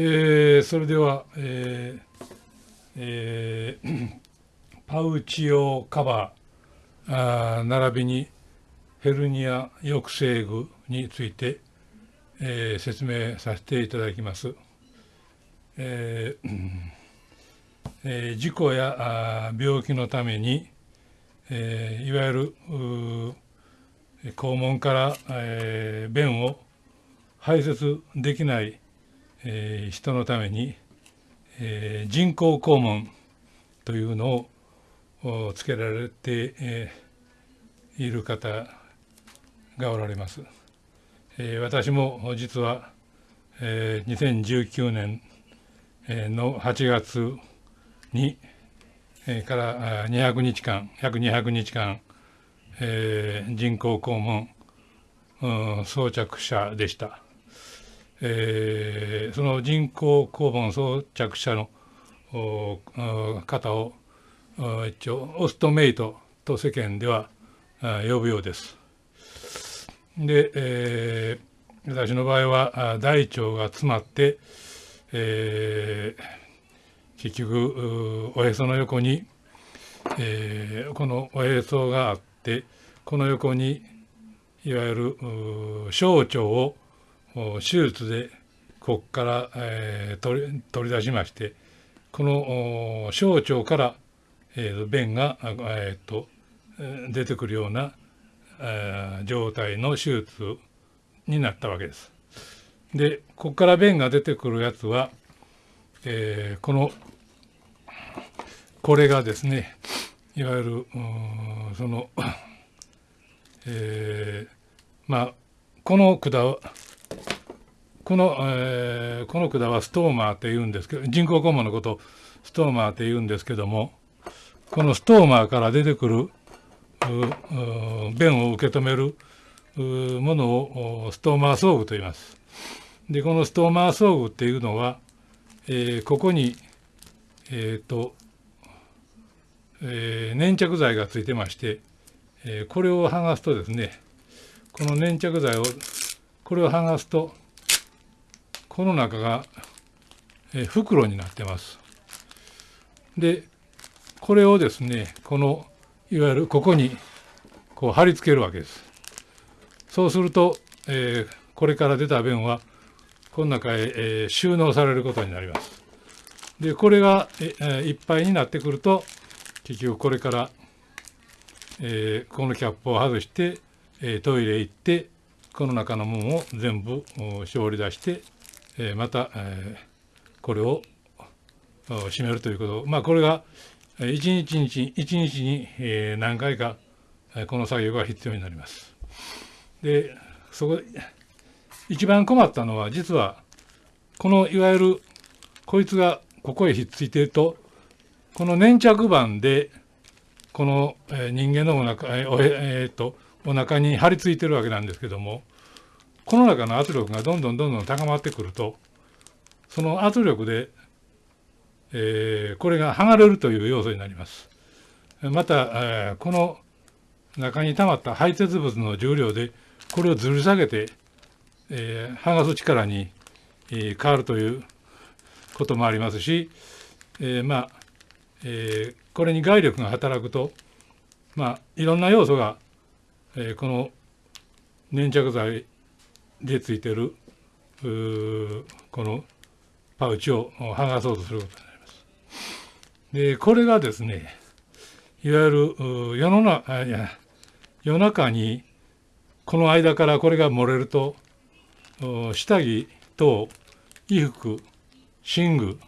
えー、それでは、えーえー、パウチ用カバーあー並びにヘルニア抑制具について、えー、説明させていただきます。えー えー、事故やあ病気のために、えー、いわゆる肛門から、えー、便を排泄できない、えー、人のために、えー、人工肛門というのをつけられて、えー、いる方がおられます。えー、私も実は、えー、2019年の8月に、えー、から200日間約200日間、えー、人工肛門、うん、装着者でした。えー、その人工肛門装着者の方を一応オストメイトと世間では呼ぶようです。で、えー、私の場合は大腸が詰まって、えー、結局おへその横に、えー、このおへそがあってこの横にいわゆる小腸を手術でここから、えー、取り取り出しましてこの小腸から、えー、便が、えーと、出てくるような、えー、状態の手術になったわけです。でここから便が出てくるやつは、えー、このこれがですねいわゆるその、えー、まあこの管はこの、えー、この管はストーマーって言うんですけど人工肛門のことをストーマーって言うんですけどもこのストーマーから出てくる便を受け止めるものをストーマー装具と言います。でこのストーマー装具っていうのは、えー、ここに、えーとえー、粘着剤がついてまして、えー、これを剥がすとですねこの粘着剤をこれを剥がすとこの中が、え袋になってます。でこれをですねこのいわゆるここにこう貼り付けるわけです。そうすると、えー、これから出た便はこの中へ、えー、収納されることになります。でこれが、えー、いっぱいになってくると結局これから、えー、このキャップを外して、えー、トイレ行ってこの中のものを全部絞り出してえまた、えこれを締めるということまあこれが一日に一日に、え何回かこの作業が必要になります。でそこ一番困ったのは実はこのいわゆるこいつがここへひっついているとこの粘着板でこの、え人間のお腹、えーえー、とお腹に張り付いてるわけなんですけどもこの中の圧力がどんどんどんどん高まってくるとその圧力で、えー、これが剥がれるという要素になります。また、えー、この中に溜まった排泄物の重量でこれをずり下げて、えー、剥がす力に、えー、変わるということもありますし、えー、まあ、えー、これに外力が働くと、まあ、いろんな要素が、えー、この粘着剤でついてるこのパウチを剥がそうとすることになります。でこれがですねいわゆる世の中いや夜中にこの間からこれが漏れると下着と衣服寝具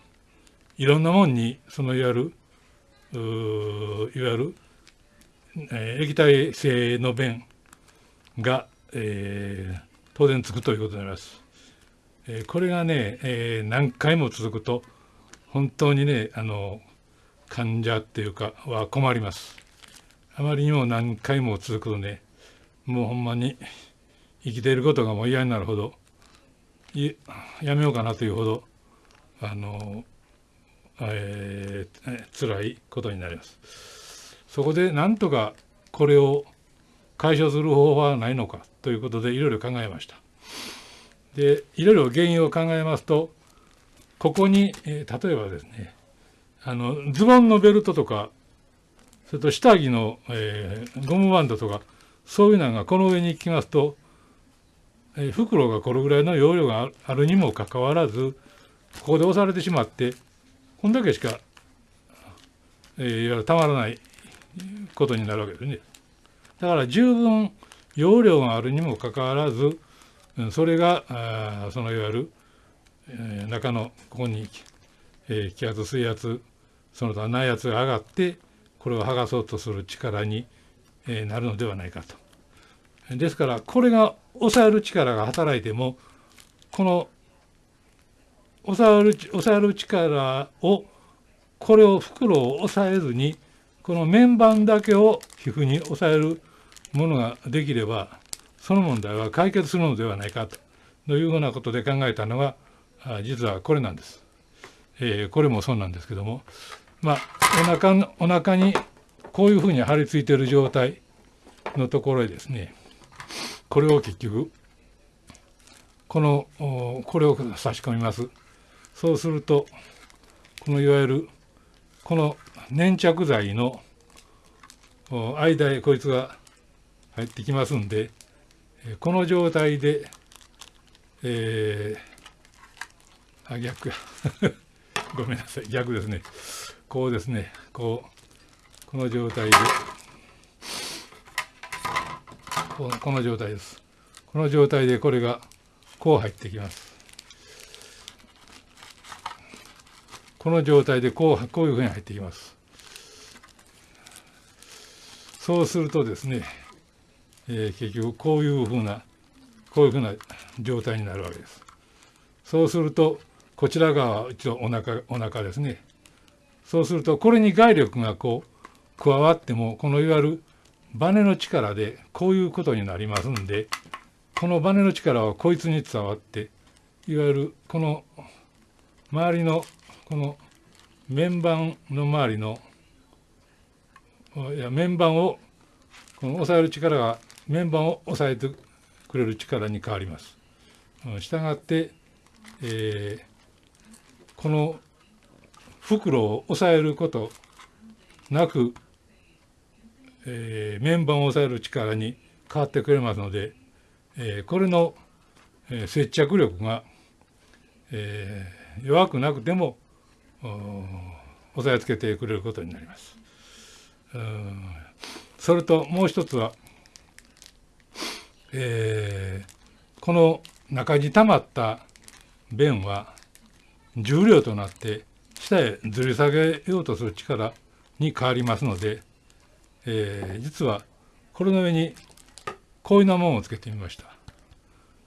いろんなもんにそのいわゆるいわゆる、えー、液体性の便が、えー、当然つくということになります。えー、これがね、えー、何回も続くと本当にねあの患者っていうかは困ります。あまりにも何回も続くとねもうほんまに生きていることがもう嫌になるほどやめようかなというほどあの、えー、辛いことになります。そこでなんとかこれを解消する方法はないのかということでいろいろ考えました。でいろいろ原因を考えますとここに、えー、例えばですねあのズボンのベルトとかそれと下着の、えー、ゴムバンドとかそういうのがこの上に行きますと、えー、袋がこれぐらいの容量があるにもかかわらずここで押されてしまってこんだけしか、えー、いわゆるたまらないことになるわけですね。だから十分容量があるにもかかわらずそれがそのいわゆる、え、中のここに、え、気圧水圧その他内圧が上がってこれを剥がそうとする力に、え、なるのではないかと。ですからこれが抑える力が働いてもこの抑える抑える力をこれを袋を抑えずにこの面板だけを皮膚に抑えるものができればその問題は解決するのではないかというふうなことで考えたのが実はこれなんです。えー、これもそうなんですけどもまあお腹のお腹にこういうふうに張り付いている状態のところへですねこれを結局このこれを差し込みます。そうするとこのいわゆるこの粘着剤の間へこいつが入ってきますんでこの状態でえー、あ逆や。ごめんなさい。逆ですね。こうですね。こうこの状態で。ここの状態です。この状態でこれがこう入ってきます。この状態でこうこういうふうに入ってきます。そうするとですね、えー、結局こういうふうなこういうふうな状態になるわけです。そうするとこちら側は一応お腹お腹ですね。そうするとこれに外力がこう加わってもこのいわゆるバネの力でこういうことになりますんでこのバネの力はこいつに伝わっていわゆるこの周りのこの面板の周りのいや面板をこの押さえる力が面板を押さえてくれる力に変わります。したがって、えー、この袋を押さえることなく、えー、面板を押さえる力に変わってくれますので、えー、これの、えー、接着力が、えー、弱くなくても押さえつけてくれることになります。それともう一つはえー、この中に溜まった弁は重量となって下へずり下げようとする力に変わりますので、えー、実はこれの上にこういうようなものをつけてみました。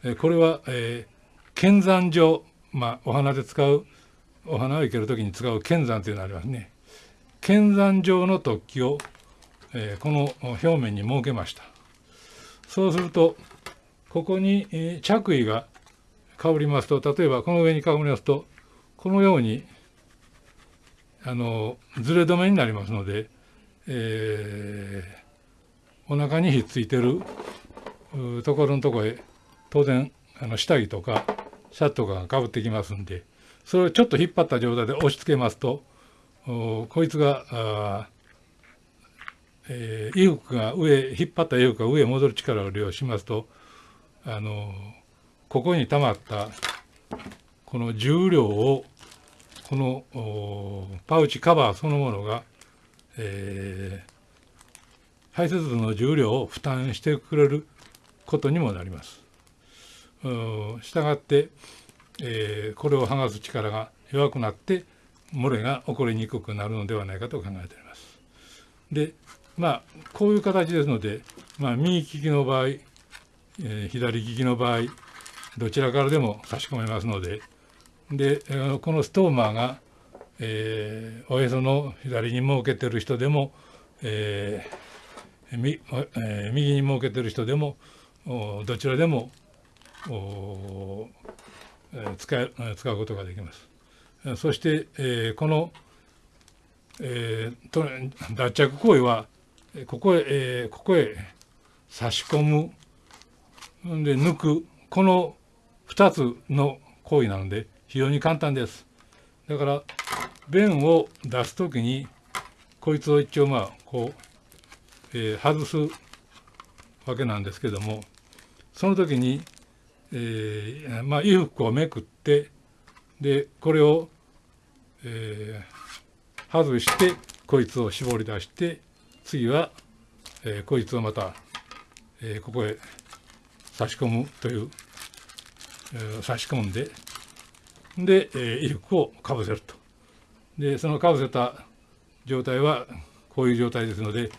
えー、これは、えー、剣山状、まあ、お花で使うお花を生ける時に使う剣山というのがありますね。剣山状の突起を、えー、この表面に設けました。そうするとここに、着衣がかぶりますと例えばこの上にかぶりますとこのようにあのずれ止めになりますので、えー、お腹にひっついてるところのとこへ当然あの下着とかシャツとかがかぶってきますんでそれをちょっと引っ張った状態で押し付けますとこいつがえー、衣服が上引っ張った衣服が上へ戻る力を利用しますとあのここに溜まったこの重量をこのパウチカバーそのものが、えー、排泄物の重量を負担してくれることにもなります。したがって、えー、これを剥がす力が弱くなって漏れが起こりにくくなるのではないかと考えております。でまあこういう形ですので、まあ、右利きの場合、えー、左利きの場合どちらからでも差し込めますのででこのストーマーが、えー、おへその左に設けてる人でも、えーみえー、右に設けてる人でもどちらでも使え使うことができます。そして、えー、この、えー、脱着行為はここへ、えー、ここへ差し込むで抜くこの2つの行為なので非常に簡単です。だから便を出す時にこいつを一応まあこう、えー、外すわけなんですけどもその時に、えー、まあ衣服をめくってでこれを、えー、外してこいつを絞り出して次は、えー、こいつをまた、えー、ここへ差し込むという、えー、差し込んでで、えー、衣服をかぶせると。でそのかぶせた状態はこういう状態ですので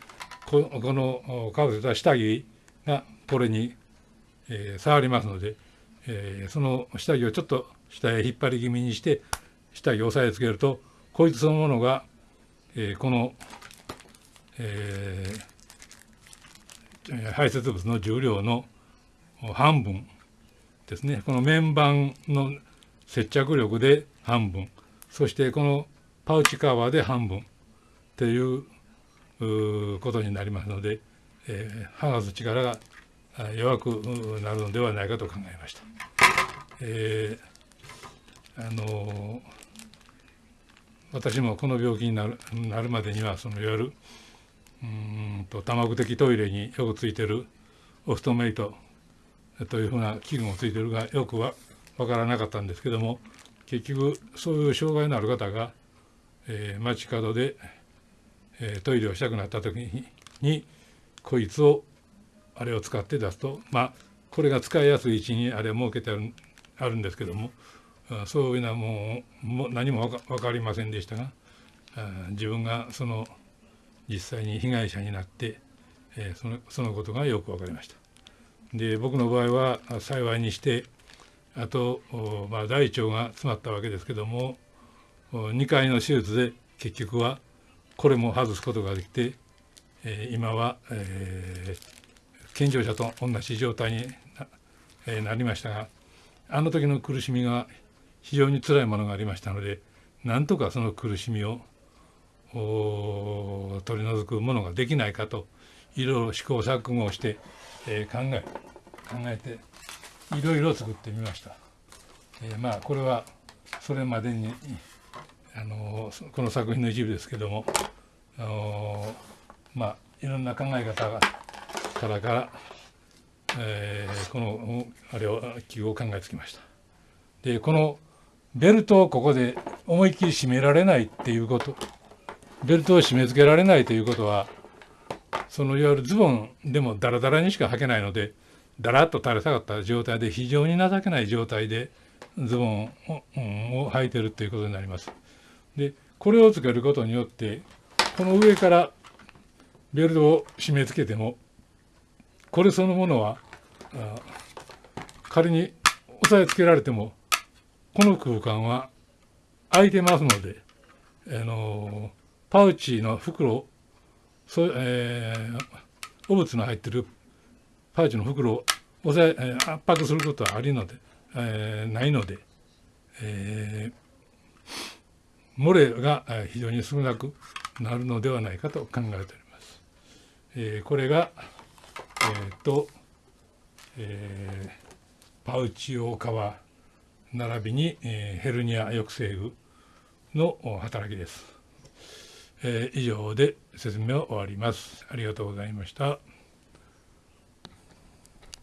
ここのかぶせた下着がこれに、えー、触りますので、えー、その下着をちょっと下へ引っ張り気味にして下着を押さえつけるとこいつそのものが、えー、この、えー、排泄物の重量の半分ですねこの面板の接着力で半分そしてこのパウチカバーで半分ということになりますので、えー、剥がす力が弱くなるのではないかと考えました。えー、あの私もこの病気になるなるまでにはそのいわゆるうんと多目的トイレによくついてるオフトメイトというふうな器具もついてるがよくは分からなかったんですけども結局そういう障害のある方が、えー、街角で、えー、トイレをしたくなった時ににこいつをあれを使って出すとまあこれが使いやすい位置にあれを設けてあるあるんですけどもそういうのはもうも何も分かりませんでしたが自分がその実際に被害者になって、えー、そのそのことがよく分かりました。で僕の場合は幸いにしてあと、まあ、大腸が詰まったわけですけども2回の手術で結局はこれも外すことができて、えー、今は、えー、健常者と同じ状態にな,、えー、なりましたがあの時の苦しみが非常に辛いものがありましたのでなんとかその苦しみを取り除くものができないかといろいろ試行錯誤をして、えー、考え考えていろいろ作ってみました。えー、まあこれはそれまでにあのこの作品の一部ですけどもあのまあいろんな考え方がからから、えー、このあれを器具を考えつきました。でこのベルトをここで思いっきり締められないっていうことベルトを締め付けられないということはそのいわゆるズボンでもダラダラにしか履けないのでだらっと垂れ下がった状態で非常に情けない状態でズボンを,、うん、を履いてるということになります。でこれをつけることによってこの上からベルトを締め付けてもこれそのものは仮に押さえつけられてもこの空間は空いてますので、あのパウチの袋そ、えー、汚物の入ってるパウチの袋を押さえ圧迫することはありので、えー、ないので、えー、漏れが非常に少なくなるのではないかと考えております。えー、これが、えーとえー、パウチ用革並びに、えー、ヘルニア抑制具の働きです。えー、以上で説明を終わります。ありがとうございました。